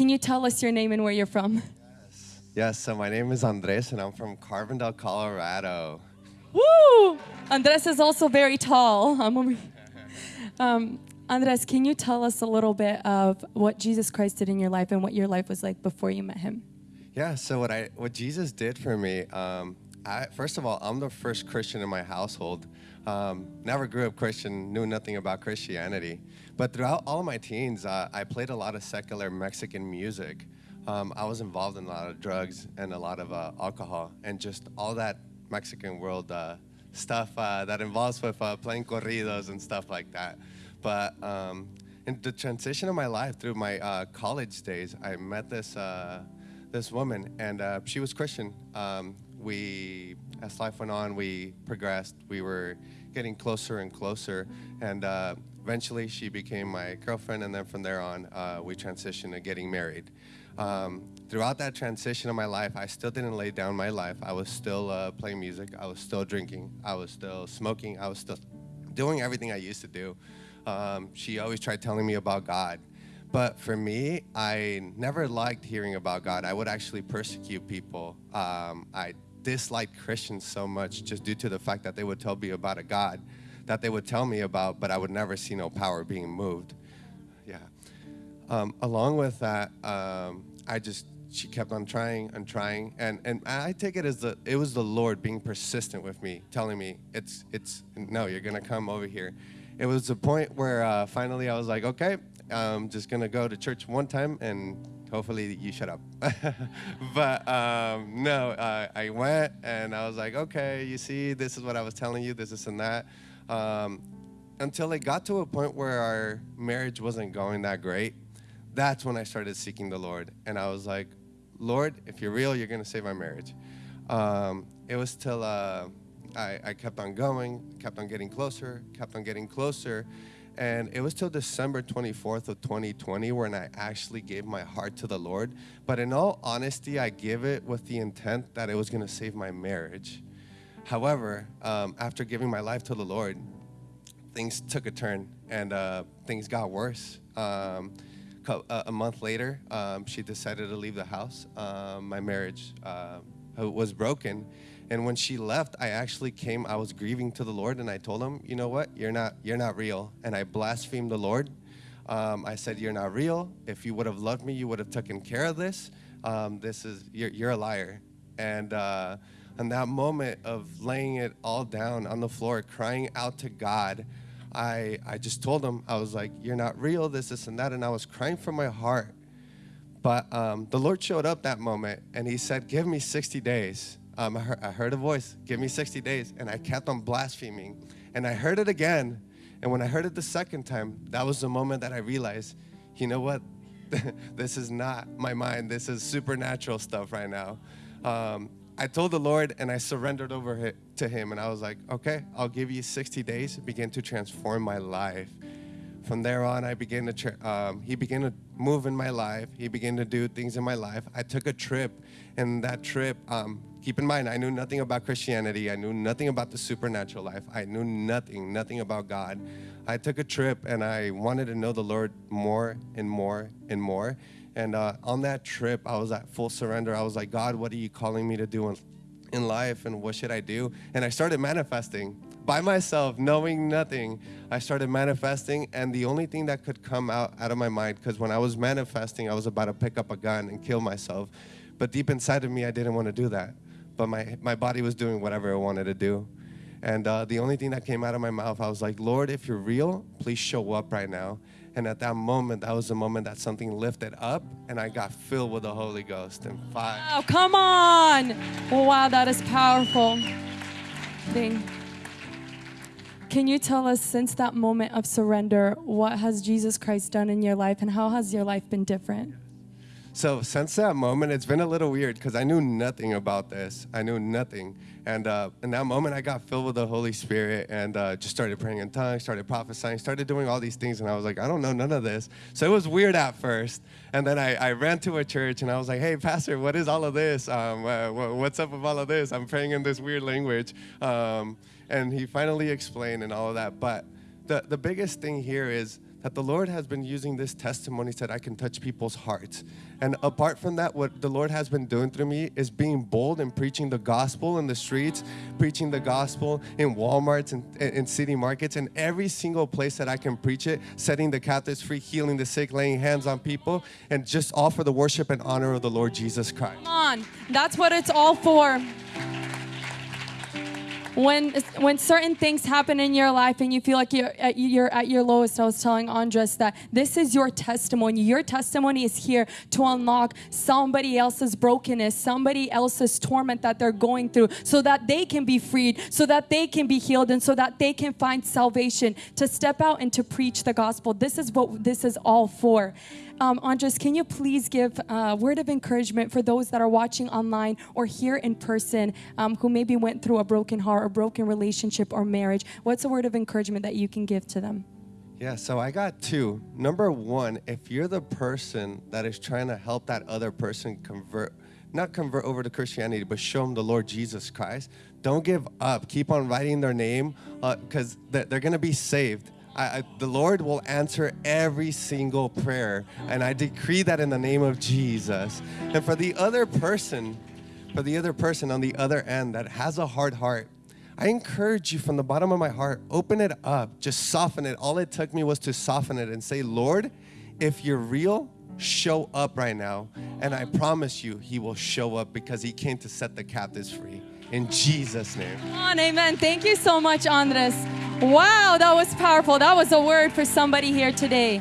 Can you tell us your name and where you're from? Yes, yes so my name is Andres and I'm from Carbondale, Colorado. Woo! Andres is also very tall. I'm over um, Andres, can you tell us a little bit of what Jesus Christ did in your life and what your life was like before you met him? Yeah, so what I what Jesus did for me, um, I, first of all, I'm the first Christian in my household. Um, never grew up Christian, knew nothing about Christianity. But throughout all of my teens, uh, I played a lot of secular Mexican music. Um, I was involved in a lot of drugs and a lot of uh, alcohol and just all that Mexican world uh, stuff uh, that involves with uh, playing corridos and stuff like that. But um, in the transition of my life through my uh, college days, I met this this woman, and she was Christian. Um, we, as life went on, we progressed. We were getting closer and closer, and uh, eventually she became my girlfriend. And then from there on, uh, we transitioned to getting married. Um, throughout that transition of my life, I still didn't lay down my life. I was still uh, playing music. I was still drinking. I was still smoking. I was still doing everything I used to do. Um, she always tried telling me about God. But for me, I never liked hearing about God. I would actually persecute people. Um, I disliked Christians so much just due to the fact that they would tell me about a God that they would tell me about, but I would never see no power being moved. Yeah. Um, along with that, um, I just she kept on trying and trying, and and I take it as the it was the Lord being persistent with me, telling me it's it's no, you're gonna come over here it was a point where uh, finally I was like, okay, I'm just gonna go to church one time and hopefully you shut up. but um, no, uh, I went and I was like, okay, you see, this is what I was telling you, this, this, and that. Um, until it got to a point where our marriage wasn't going that great. That's when I started seeking the Lord. And I was like, Lord, if you're real, you're gonna save my marriage. Um, it was till uh, I, I kept on going, kept on getting closer, kept on getting closer. And it was till December 24th of 2020 when I actually gave my heart to the Lord. But in all honesty, I gave it with the intent that it was going to save my marriage. However, um, after giving my life to the Lord, things took a turn and uh, things got worse. Um, a month later, um, she decided to leave the house. Um, my marriage uh, was broken and when she left, I actually came, I was grieving to the Lord and I told him, you know what, you're not, you're not real. And I blasphemed the Lord. Um, I said, you're not real. If you would have loved me, you would have taken care of this. Um, this is, you're, you're a liar. And uh, in that moment of laying it all down on the floor, crying out to God, I, I just told him, I was like, you're not real, this, this, and that. And I was crying from my heart. But um, the Lord showed up that moment and he said, give me 60 days um, I, heard, I heard a voice, give me 60 days. And I kept on blaspheming. And I heard it again. And when I heard it the second time, that was the moment that I realized, you know what? this is not my mind. This is supernatural stuff right now. Um, I told the Lord and I surrendered over to Him. And I was like, okay, I'll give you 60 days begin to transform my life. From there on, I began to, um, He began to move in my life. He began to do things in my life. I took a trip, and that trip, um, keep in mind, I knew nothing about Christianity. I knew nothing about the supernatural life. I knew nothing, nothing about God. I took a trip and I wanted to know the Lord more and more and more. And uh, on that trip, I was at full surrender. I was like, God, what are you calling me to do in, in life and what should I do? And I started manifesting by myself, knowing nothing. I started manifesting, and the only thing that could come out, out of my mind, because when I was manifesting, I was about to pick up a gun and kill myself. But deep inside of me, I didn't want to do that but my, my body was doing whatever it wanted to do. And uh, the only thing that came out of my mouth, I was like, Lord, if you're real, please show up right now. And at that moment, that was the moment that something lifted up and I got filled with the Holy Ghost. And five. Oh, come on. wow, that is powerful. Thing. Can you tell us, since that moment of surrender, what has Jesus Christ done in your life and how has your life been different? So since that moment, it's been a little weird because I knew nothing about this. I knew nothing. And uh, in that moment, I got filled with the Holy Spirit and uh, just started praying in tongues, started prophesying, started doing all these things. And I was like, I don't know none of this. So it was weird at first. And then I, I ran to a church and I was like, hey, Pastor, what is all of this? Um, uh, what's up with all of this? I'm praying in this weird language. Um, and he finally explained and all of that. But the, the biggest thing here is that the Lord has been using this testimony so that I can touch people's hearts. And apart from that, what the Lord has been doing through me is being bold and preaching the gospel in the streets, preaching the gospel in Walmarts and in city markets, and every single place that I can preach it, setting the captives free, healing the sick, laying hands on people, and just all for the worship and honor of the Lord Jesus Christ. Come on. That's what it's all for. When, when certain things happen in your life and you feel like you're at, you're at your lowest, I was telling Andres that this is your testimony. Your testimony is here to unlock somebody else's brokenness, somebody else's torment that they're going through, so that they can be freed, so that they can be healed, and so that they can find salvation to step out and to preach the gospel. This is what this is all for. Um, Andres, can you please give a word of encouragement for those that are watching online or here in person um, who maybe went through a broken heart broken relationship or marriage? What's a word of encouragement that you can give to them? Yeah, so I got two. Number one, if you're the person that is trying to help that other person convert, not convert over to Christianity, but show them the Lord Jesus Christ, don't give up. Keep on writing their name because uh, they're going to be saved. I, I, the Lord will answer every single prayer. And I decree that in the name of Jesus. And for the other person, for the other person on the other end that has a hard heart, I encourage you from the bottom of my heart, open it up, just soften it. All it took me was to soften it and say, Lord, if you're real, show up right now. And I promise you, He will show up because He came to set the captives free. In Jesus' name. Come on, amen. Thank you so much, Andres. Wow, that was powerful. That was a word for somebody here today.